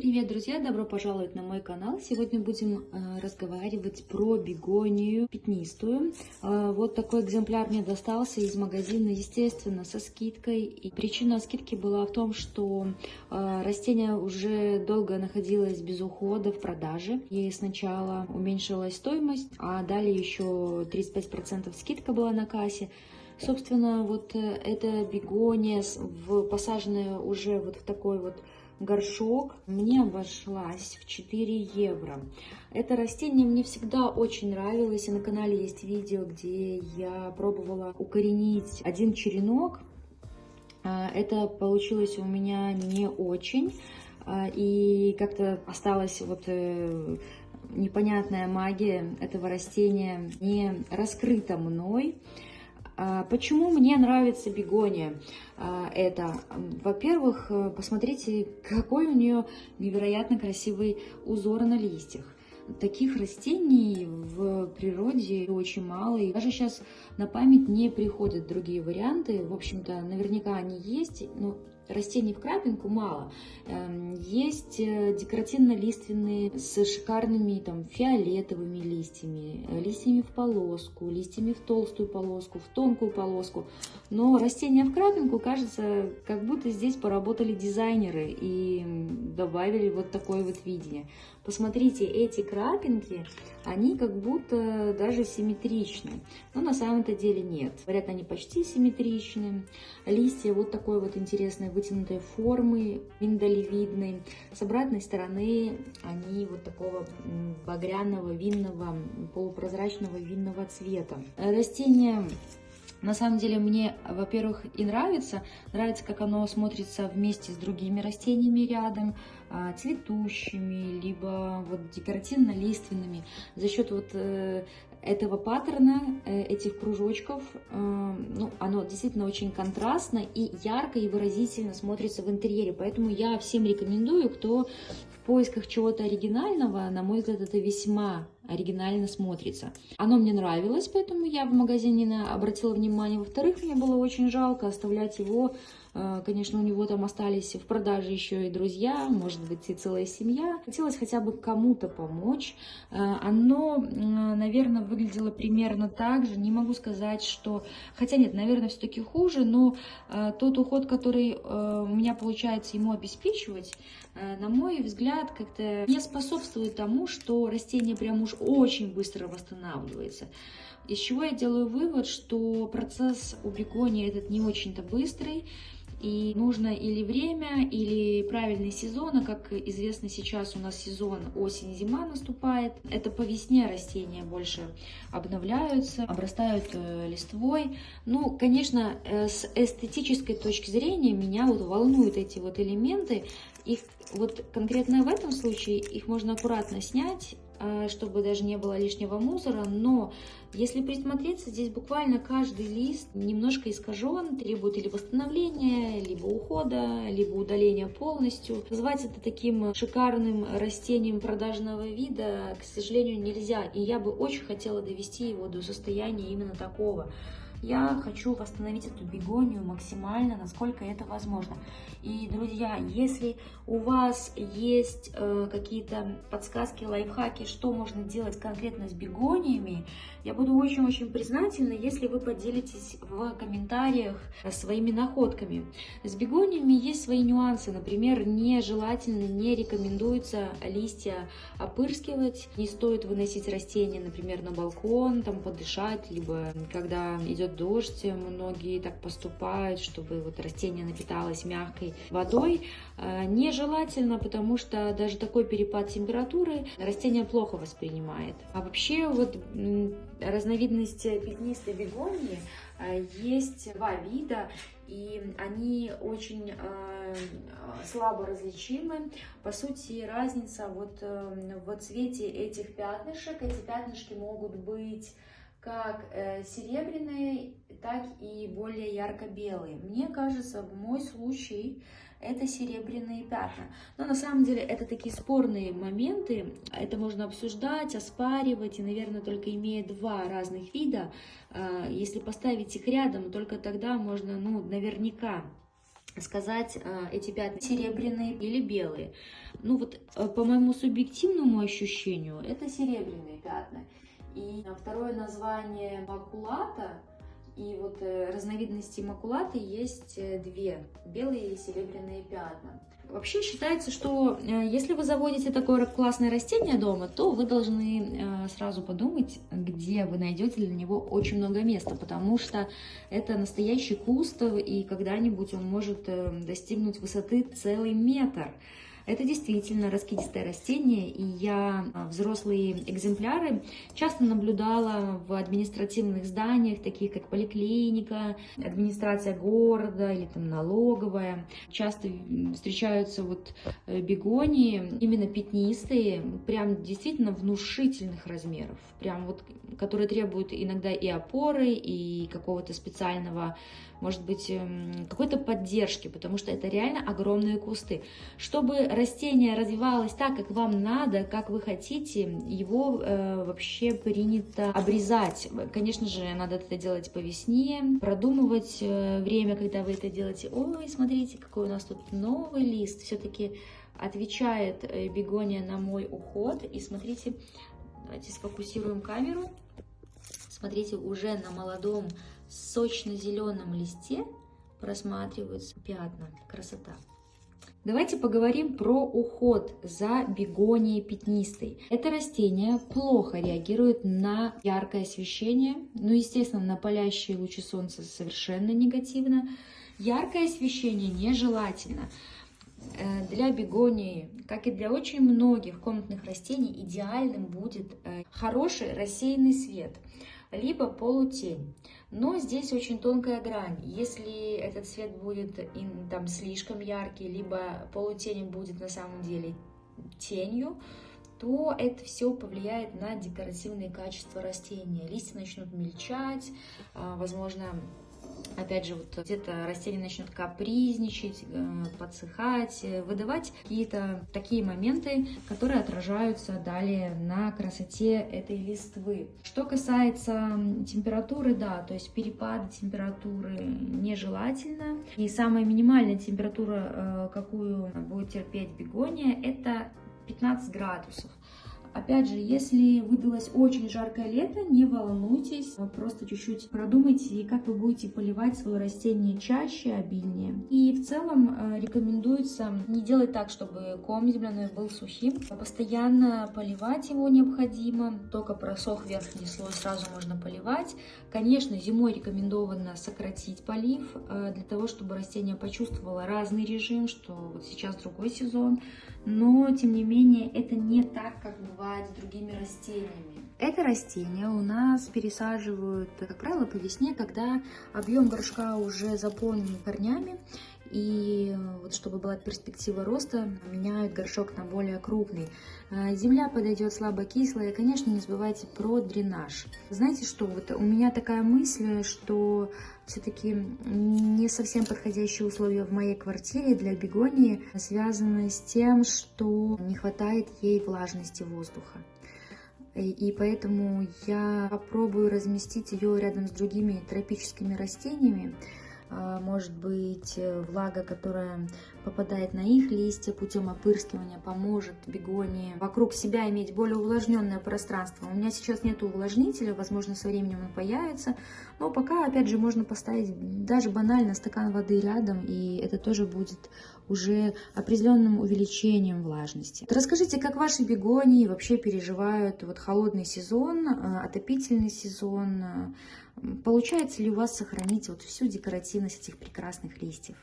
Привет, друзья! Добро пожаловать на мой канал. Сегодня будем э, разговаривать про бегонию пятнистую. Э, вот такой экземпляр мне достался из магазина, естественно, со скидкой. И причина скидки была в том, что э, растение уже долго находилось без ухода в продаже. И сначала уменьшилась стоимость, а далее еще 35% скидка была на кассе. Собственно, вот эта бегония, в, посаженная уже вот в такой вот горшок мне обошлась в 4 евро. Это растение мне всегда очень нравилось, и на канале есть видео, где я пробовала укоренить один черенок. А, это получилось у меня не очень, а, и как-то осталась вот э, непонятная магия этого растения не раскрыта мной. А, почему мне нравится бегония? А, это, во-первых, э, посмотрите, какой у нее невероятно красивый узор на листьях. Таких растений в природе очень мало, и даже сейчас на память не приходят другие варианты. В общем-то, наверняка они есть, но растений в крапинку мало. Эм, есть э, декоративно-лиственные с шикарными там фиолетовыми листьями, э, листьями в полоску, листьями в толстую полоску, в тонкую полоску. Но растения в крапинку, кажется, как будто здесь поработали дизайнеры и добавили вот такое вот видение. Посмотрите, эти крапинки, они как будто даже симметричны. Но на самом-то деле нет. Говорят, они почти симметричны. Листья вот такой вот интересной вытянутой формы, миндалевидной. С обратной стороны они вот такого багряного, винного, полупрозрачного винного цвета. Растение на самом деле мне, во-первых, и нравится. Нравится, как оно смотрится вместе с другими растениями рядом, а, цветущими, либо вот декоративно-лиственными. За счет вот э, этого паттерна, э, этих кружочков, э, ну, оно действительно очень контрастно и ярко и выразительно смотрится в интерьере. Поэтому я всем рекомендую, кто в поисках чего-то оригинального, на мой взгляд, это весьма оригинально смотрится. Оно мне нравилось, поэтому я в магазине обратила внимание. Во-вторых, мне было очень жалко оставлять его Э, конечно, у него там остались в продаже еще и друзья, может быть, и целая семья. Хотелось хотя бы кому-то помочь. Э, оно, наверное, выглядело примерно так же. Не могу сказать, что... Хотя нет, наверное, все-таки хуже, но э, тот уход, который у меня получается ему обеспечивать, на мой взгляд, как-то не способствует тому, что растение прям уж очень быстро восстанавливается. Из чего я делаю вывод, что процесс у бегонии этот не очень-то быстрый, и нужно или время, или правильный сезон, а как известно сейчас у нас сезон осень-зима наступает. Это по весне растения больше обновляются, обрастают э, листвой. Ну, конечно, э, с эстетической точки зрения меня вот волнуют эти вот элементы. Их вот конкретно в этом случае их можно аккуратно снять чтобы даже не было лишнего мусора, но если присмотреться, здесь буквально каждый лист немножко искажен, требует или восстановления, либо ухода, либо удаления полностью. Назвать это таким шикарным растением продажного вида, к сожалению, нельзя, и я бы очень хотела довести его до состояния именно такого. Я хочу восстановить эту бегонию максимально, насколько это возможно. И, друзья, если у вас есть э, какие-то подсказки, лайфхаки, что можно делать конкретно с бегониями, я буду очень-очень признательна, если вы поделитесь в комментариях своими находками. С бегониями есть свои нюансы. Например, нежелательно, не рекомендуется листья опырскивать. Не стоит выносить растения, например, на балкон, там подышать, либо когда идет идет дождь, многие так поступают, чтобы вот растение напиталось мягкой водой. А, нежелательно, потому что даже такой перепад температуры растение плохо воспринимает. А вообще вот разновидность пятнистой бегонии а, есть два вида, и они очень э, слабо различимы. По сути, разница вот э, в цвете этих пятнышек. Эти пятнышки могут быть как э, серебряные, так и более ярко-белые. Мне кажется, в мой случай это серебряные пятна. Но на самом деле это такие спорные моменты, это можно обсуждать, оспаривать, и, наверное, только имея два разных вида, э, если поставить их рядом, только тогда можно, ну, наверняка сказать, э, эти пятна серебряные или белые. Ну вот по моему субъективному ощущению это серебряные пятна. И второе название макулата и вот э, разновидностей макулаты есть две, белые и серебряные пятна. Вообще считается, что если вы заводите такое классное растение дома, то вы должны сразу подумать, где вы найдете для него очень много места, потому что это настоящий куст, и когда-нибудь он может достигнуть высоты целый метр. Это действительно раскидистое растение, и я а, взрослые экземпляры часто наблюдала в административных зданиях, таких как поликлиника, администрация города или там налоговая. Часто встречаются вот э, бегонии, именно пятнистые, прям действительно внушительных размеров, прям вот, которые требуют иногда и опоры, и какого-то специального может быть, эм, какой-то поддержки, потому что это реально огромные кусты. Чтобы растение развивалось так, как вам надо, как вы хотите, его э, вообще принято обрезать. Конечно же, надо это делать по весне, продумывать э, время, когда вы это делаете. Ой, смотрите, какой у нас тут новый лист. Все-таки отвечает э, бегония на мой уход. И смотрите, давайте сфокусируем камеру. Смотрите, уже на молодом сочно-зеленом листе просматриваются пятна. Красота. Давайте поговорим про уход за бегонией пятнистой. Это растение плохо реагирует на яркое освещение, ну, естественно, на палящие лучи солнца совершенно негативно. Яркое освещение нежелательно. Э, для бегонии, как и для очень многих комнатных растений, идеальным будет э, хороший рассеянный свет – либо полутень. Но здесь очень тонкая грань. Если этот цвет будет там слишком яркий, либо полутень будет на самом деле тенью, то это все повлияет на декоративные качества растения. Листья начнут мельчать, а, возможно, опять же, вот где-то растение начнет капризничать, э, подсыхать, э, выдавать какие-то такие моменты, которые отражаются далее на красоте этой листвы. Что касается температуры, да, то есть перепады температуры нежелательно. И самая минимальная температура, э, какую будет терпеть бегония, это 15 градусов. Опять же, если выдалось очень жаркое лето, не волнуйтесь, просто чуть-чуть продумайте, как вы будете поливать свое растение чаще, обильнее. И в целом э, рекомендуется не делать так, чтобы ком земляной был сухим. Постоянно поливать его необходимо, только просох верхний слой сразу можно поливать. Конечно, зимой рекомендовано сократить полив, э, для того, чтобы растение почувствовало разный режим, что вот сейчас другой сезон, но тем не менее это не так, как бывает с другими растениями. Это растение у нас пересаживают, как правило, по весне, когда объем горшка уже заполнен корнями, и вот чтобы была перспектива роста, меняют горшок на более крупный. А, земля подойдет слабо кислая, конечно, не забывайте про дренаж. Знаете что, вот у меня такая мысль, что все-таки не совсем подходящие условия в моей квартире для бегонии связаны с тем, что не хватает ей влажности воздуха. И поэтому я попробую разместить ее рядом с другими тропическими растениями, может быть э, влага, которая попадает на их листья путем опырскивания, поможет бегонии вокруг себя иметь более увлажненное пространство. У меня сейчас нет увлажнителя, возможно, со временем он появится, но пока, опять же, можно поставить даже банально стакан воды рядом, и это тоже будет уже определенным увеличением влажности. Расскажите, как ваши бегонии вообще переживают вот холодный сезон, э, отопительный сезон, Получается ли у вас сохранить вот всю декоративность этих прекрасных листьев?